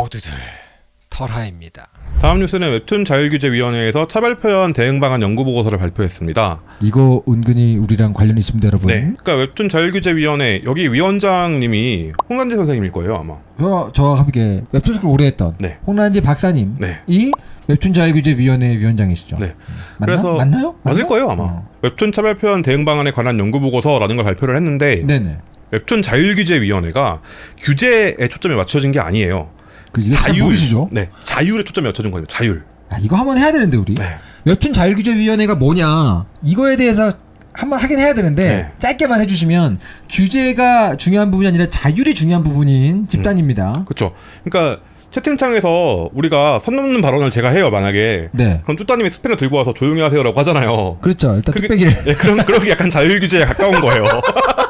모두들 털하입니다. 다음 뉴스는 웹툰 자율규제위원회에서 차별 표현 대응 방안 연구 보고서를 발표했습니다. 이거 은근히 우리랑 관련이 있습니다, 여러분. 네, 그러니까 웹툰 자율규제위원회 여기 위원장님이 홍난지 선생님일 거예요 아마. 저, 저와 함께 웹툰 스쿨 오래 했던 네. 홍난지 박사님. 네. 이 웹툰 자율규제위원회 위원장이시죠. 네. 맞나? 그래서 맞나요? 맞을 맞나? 거예요 아마. 어. 웹툰 차별 표현 대응 방안에 관한 연구 보고서라는 걸 발표를 했는데 네네. 웹툰 자율규제위원회가 규제에 초점이 맞춰진 게 아니에요. 그 자율. 네, 자율에 초점이 맞춰진 거예요. 자율. 아, 이거 한번 해야 되는데 우리 네. 웹툰 자율규제위원회가 뭐냐 이거에 대해서 한번 하긴 해야 되는데 네. 짧게만 해주시면 규제가 중요한 부분이 아니라 자율이 중요한 부분인 집단입니다. 그렇죠. 그러니까 채팅창에서 우리가 선 넘는 발언을 제가 해요 만약에 네, 그럼 뚜따님이 스패너 들고 와서 조용히 하세요라고 하잖아요. 그렇죠. 일단 그게- 뚝배기를 예, 그런 그런 게 약간 자율 규제에 가까운 거예요.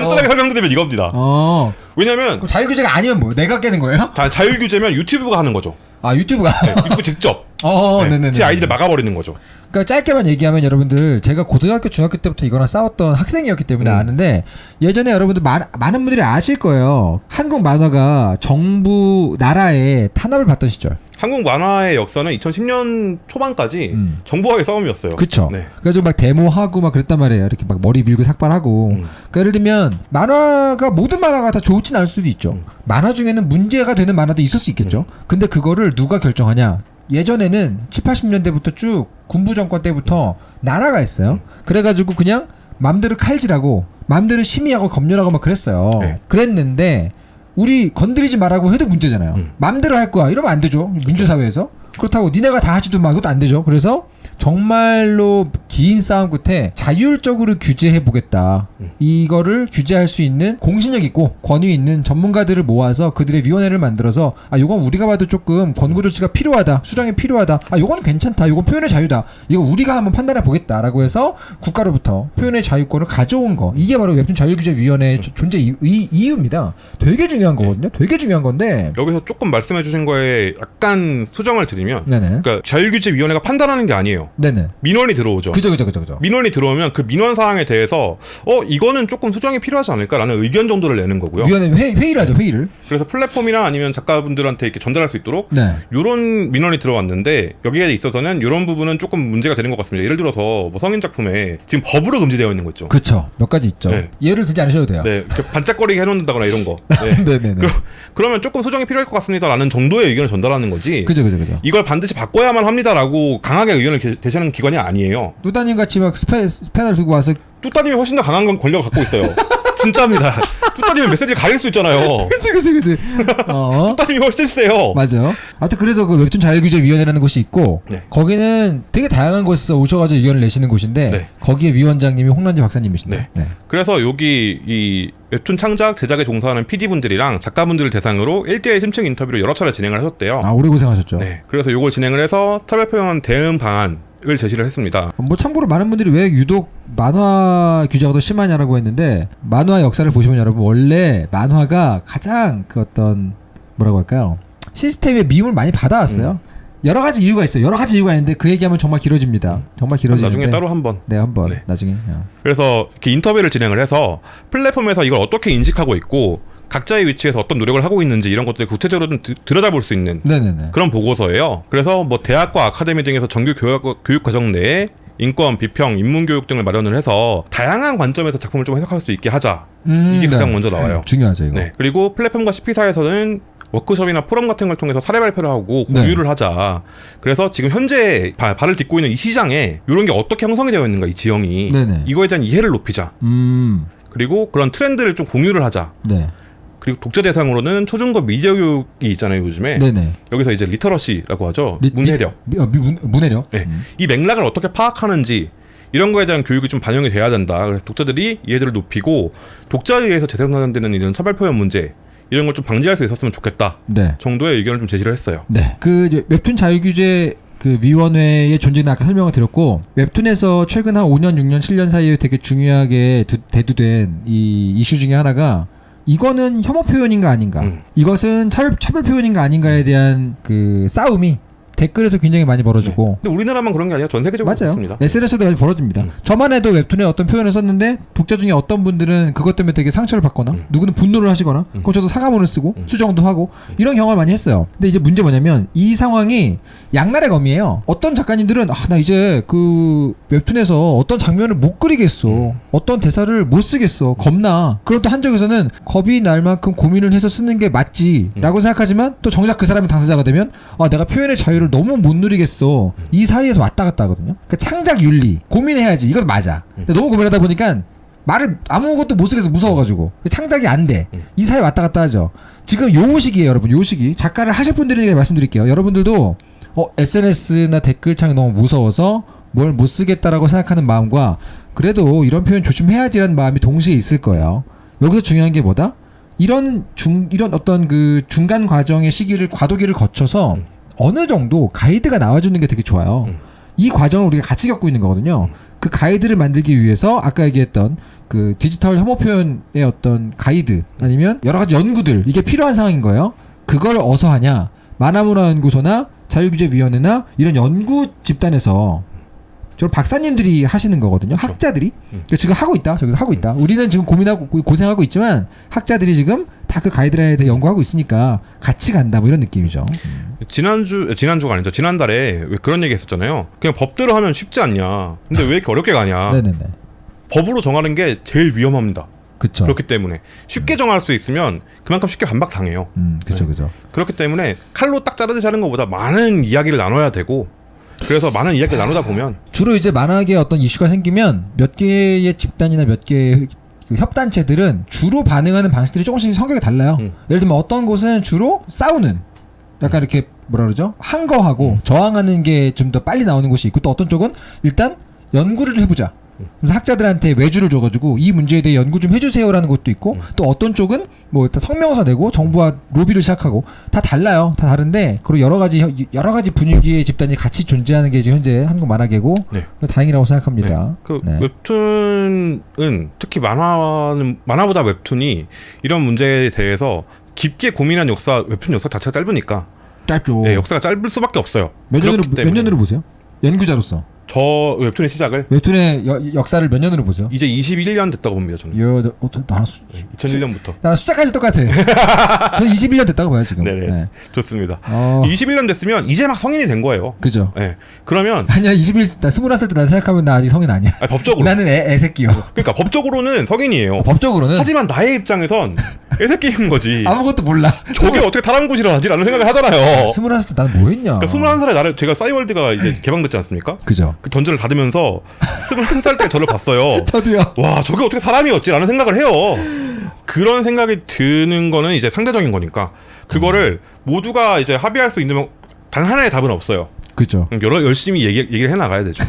간단하게 설명드리면 이겁니다. 어 왜냐면 그럼 자율 규제가 아니면 뭐 내가 깨는 거예요? 자, 자율 규제면 유튜브가 하는 거죠. 아 유튜브가 네, 유튜브 직접 어, 네, 네네네. 제 아이디를 막아버리는 거죠. 그러니까 짧게만 얘기하면 여러분들 제가 고등학교 중학교 때부터 이거랑 싸웠던 학생이었기 때문에 음. 아는데 예전에 여러분들 많, 많은 분들이 아실 거예요. 한국 만화가 정부 나라에 탄압을 받던 시절. 한국 만화의 역사는 2010년 초반까지 음. 정부와의 싸움이었어요. 그쵸. 네. 그래서 막 데모하고 막 그랬단 말이에요. 이렇게 막 머리 밀고 삭발하고. 음. 그러니까 예를 들면 만화가 모든 만화가 다 좋진 않을 수도 있죠. 음. 만화 중에는 문제가 되는 만화도 있을 수 있겠죠. 근데 그거를 누가 결정하냐? 예전에는 7, 80년대부터 쭉 군부 정권 때부터 나라가 있어요. 그래가지고 그냥 맘대로 칼질하고 맘대로 심의하고 검열하고 막 그랬어요. 네. 그랬는데 우리 건드리지 말라고 해도 문제잖아요. 음. 맘대로 할 거야. 이러면 안 되죠. 민주사회에서. 그렇다고 니네가 다 하지도 마. 이것도 안 되죠. 그래서 정말로 긴 싸움 끝에 자율적으로 규제해 보겠다. 음. 이거를 규제할 수 있는 공신력 있고 권위 있는 전문가들을 모아서 그들의 위원회를 만들어서 아 요건 우리가 봐도 조금 권고 조치가 필요하다. 수정이 필요하다. 아 요건 괜찮다. 요건 표현의 자유다. 이거 우리가 한번 판단해 보겠다라고 해서 국가로부터 표현의 자유권을 가져온 거. 이게 바로 웹툰 자율규제위원회의 조- 존재 이, 이, 이유입니다. 되게 중요한 거거든요. 되게 중요한 건데. 여기서 조금 말씀해 주신 거에 약간 수정을 드리면 네네. 그러니까 자율규제위원회가 판단하는 게 아니에요. 네네. 민원이 들어오죠. 그죠 그죠 그죠 그죠. 민원이 들어오면 그 민원 사항에 대해서 어 이거는 조금 수정이 필요하지 않을까라는 의견 정도를 내는 거고요. 위원회 회, 회의를 하죠 회의를. 그래서 플랫폼이나 아니면 작가분들한테 이렇게 전달할 수 있도록 네. 이런 민원이 들어왔는데 여기에 있어서는 이런 부분은 조금 문제가 되는 것 같습니다. 예를 들어서 뭐 성인 작품에 지금 법으로 금지되어 있는 거 있죠. 그쵸. 몇 가지 있죠. 네. 예를 들지 않으셔도 돼요. 네, 반짝거리게 해놓는다거나 이런 거. 네. 네네네. 그럼 그러 면 조금 수정이 필요할 것 같습니다라는 정도의 의견을 전달하는 거지. 그죠 그죠 그죠. 이걸 반드시 바꿔야만 합니다라고 강하게 의견을 게- 제시하는 기관이 아니에요. 뚜다님 같이 막 스페, 스패널 들고 와서 뚜따님이 훨씬 더 강한 건 권력을 갖고 있어요. 진짜입니다. 뚜따님은 메시지를 가릴 수 있잖아요. 그치 그치 그치. 어. 뚜따님이 훨씬 세요. 맞아. 아무튼 그래서 그 웹툰 자율규제위원회라는 곳이 있고 네. 거기는 되게 다양한 곳에서 오셔가지고 의견을 내시는 곳인데 네. 거기에 위원장님이 홍란지 박사님이신데. 네. 네. 그래서 여기 이 웹툰 창작 제작에 종사하는 PD분들이랑 작가분들을 대상으로 1대1 심층 인터뷰를 여러 차례 진행을 하셨대요. 아 오래 고생하셨죠. 네. 그래서 요걸 진행을 해서 차별 표현 대응 방안 을 제시를 했습니다. 뭐 참고로 많은 분들이 왜 유독 만화 규제가 더 심하냐라고 했는데 만화 역사를 보시면 여러분 원래 만화가 가장 그 어떤 뭐라고 할까요 시스템의 미움을 많이 받아왔어요. 여러 가지 이유가 있어요. 여러 가지 이유가 있는데 그 얘기하면 정말 길어집니다. 정말 길어지는데 나중에 따로 한번. 네 한번 네. 나중에 어. 그래서 이렇게 인터뷰를 진행을 해서 플랫폼에서 이걸 어떻게 인식하고 있고 각자의 위치에서 어떤 노력을 하고 있는지 이런 것들을 구체적으로 좀 드- 들여다볼 수 있는 네네네. 그런 보고서예요. 그래서 뭐 대학과 아카데미 등에서 정규 교육, 교육 과정 내에 인권, 비평, 인문 교육 등을 마련을 해서 다양한 관점에서 작품을 좀 해석할 수 있게 하자. 음, 이게 가장 네. 먼저 나와요. 중요하죠 이거. 네. 그리고 플랫폼과 CP사에서는 워크숍이나 포럼 같은 걸 통해서 사례 발표를 하고 네. 공유를 하자. 그래서 지금 현재 바- 발을 딛고 있는 이 시장에 이런 게 어떻게 형성이 되어 있는가 이 지형이 네네. 이거에 대한 이해를 높이자. 음. 그리고 그런 트렌드를 좀 공유를 하자. 네. 그리고 독자 대상으로는 초중고 미디어 교육이 있잖아요 요즘에 네네. 여기서 이제 literacy라고 하죠 리- 문해력 리- 어, 미- 문, 문해력. 네. 음. 이 맥락을 어떻게 파악하는지 이런 거에 대한 교육이 좀 반영이 돼야 된다. 그래서 독자들이 이해도를 높이고 독자에 의해서 재생산되는 이런 차별 표현 문제 이런 걸 좀 방지할 수 있었으면 좋겠다 네. 정도의 의견을 좀 제시를 했어요. 네. 그 웹툰 자유규제 그 위원회의 존재는 아까 설명을 드렸고 웹툰에서 최근 한 5년, 6년, 7년 사이에 되게 중요하게 두- 대두된 이 이슈 중에 하나가 이거는 혐오 표현인가 아닌가, 음. 이것은 차별 차별 표현인가 아닌가에 대한 그 싸움이 댓글에서 굉장히 많이 벌어지고 근데 우리나라만 그런 게 아니라 전 세계적으로 맞아요. 그렇습니다. SNS도 많이 벌어집니다. 음. 저만 해도 웹툰에 어떤 표현을 썼는데 독자 중에 어떤 분들은 그것 때문에 되게 상처를 받거나 음. 누구는 분노를 하시거나 음. 그럼 저도 사과문을 쓰고 음. 수정도 하고 이런 경험을 많이 했어요. 근데 이제 문제 뭐냐면 이 상황이 양날의 검이에요. 어떤 작가님들은 아, 나 이제 그 웹툰에서 어떤 장면을 못 그리겠어. 음. 어떤 대사를 못 쓰겠어. 겁나. 그럼 또 한쪽에서는 겁이 날 만큼 고민을 해서 쓰는 게 음. 맞지라고 생각하지만 또 정작 그 사람이 당사자가 되면 아 내가 표현의 자유를 너무 못 누리겠어. 음. 이 사이에서 왔다 갔다 하거든요. 그러니까 창작 윤리 고민해야지. 이건 맞아. 음. 근데 너무 고민하다 보니까 말을 아무것도 못 쓰겠어 무서워가지고 창작이 안 돼. 음. 이 사이 왔다 갔다 하죠. 지금 요 시기에 여러분 요 시기 작가를 하실 분들에게 말씀드릴게요. 여러분들도 어, SNS나 댓글창이 너무 무서워서 뭘 못 쓰겠다라고 생각하는 마음과 그래도 이런 표현 조심해야지라는 마음이 동시에 있을 거예요. 여기서 중요한 게 뭐다? 이런 중 이런 어떤 그 중간 과정의 시기를 과도기를 거쳐서 음. 어느 정도 가이드가 나와주는 게 되게 좋아요. 음. 이 과정을 우리가 같이 겪고 있는 거거든요. 그 가이드를 만들기 위해서 아까 얘기했던 그 디지털 혐오 표현의 어떤 가이드 아니면 여러 가지 연구들 이게 필요한 상황인 거예요. 그걸 어서 하냐? 만화문화연구소나 자유규제위원회나 이런 연구 집단에서 저 박사님들이 하시는 거거든요. 그렇죠. 학자들이 음. 그러니까 지금 하고 있다. 저기서 하고 있다. 우리는 지금 고민하고 고- 고생하고 있지만 학자들이 지금 다 그 가이드라인에 대해 연구하고 있으니까 같이 간다. 뭐 이런 느낌이죠. 지난주 지난주가 아니죠. 지난달에 왜 그런 얘기 했었잖아요. 그냥 법대로 하면 쉽지 않냐. 근데 왜 이렇게 어렵게 가냐. 네네네. 법으로 정하는 게 제일 위험합니다. 그쵸. 그렇기 때문에 쉽게 정할 수 있으면 그만큼 쉽게 반박 당해요. 음, 그쵸, 네. 그쵸. 그렇기 때문에 칼로 딱 자르듯이 하는 것보다 많은 이야기를 나눠야 되고 그래서 많은 이야기를 나누다 보면 주로 이제 만화계 어떤 이슈가 생기면 몇 개의 집단이나 몇 개의 그 협단체들은 주로 반응하는 방식들이 조금씩 성격이 달라요. 음. 예를 들면 어떤 곳은 주로 싸우는 약간 이렇게 뭐라 그러죠? 항거하고 음. 저항하는 게 좀 더 빨리 나오는 곳이 있고 또 어떤 쪽은 일단 연구를 해보자. 음. 그래서 학자들한테 외주를 줘가지고 이 문제에 대해 연구 좀 해주세요라는 것도 있고 음. 또 어떤 쪽은 뭐 성명서 내고 정부와 로비를 시작하고 다 달라요. 다 다른데 그리고 여러 가지 혀- 여러 가지 분위기의 집단이 같이 존재하는 게 지금 현재 한국 만화계고 네. 다행이라고 생각합니다. 그 네. 웹툰은 특히 만화는 만화보다 웹툰이 이런 문제에 대해서 깊게 고민한 역사 웹툰 역사 자체가 짧으니까 짧죠. 네, 역사가 짧을 수밖에 없어요. 몇 년으로 몇 년으로 보세요? 연구자로서 저 웹툰의 시작을 웹툰의 여- 역사를 몇 년으로 보세요? 이제 21년 됐다고 봅니다 저는. 여, 어, 저, 나랑 수, 2001년부터. 나랑 숫자까지 똑같아. 저는 21년 됐다고 봐요 지금. 네네. 네. 좋습니다. 어, 21년 됐으면 이제 막 성인이 된 거예요. 그죠. 네. 그러면 아니야 21, 나 21살 때나 생각하면 나 아직 성인 아니야. 아니, 법적으로 나는 애, 애 새끼요. 그러니까 법적으로는 성인이에요. 어, 법적으로는 하지만 나의 입장에선 애새끼인 거지. 아무것도 몰라. 저게 어떻게 다람쥐를 하지라는 생각을 하잖아요. 21살 때 나는 뭐 했냐. 그러니까 21살에 나를 제가 싸이월드가 이제 개방됐지 않습니까? 그죠. 그 던전을 닫으면서 21살 때 저를 봤어요. 저도요. 와, 저게 어떻게 사람이었지라는 생각을 해요. 그런 생각이 드는 거는 이제 상대적인 거니까 그거를 모두가 이제 합의할 수 있는 단 하나의 답은 없어요. 그죠. 여러 열심히 얘기, 얘기를 해 나가야 되죠.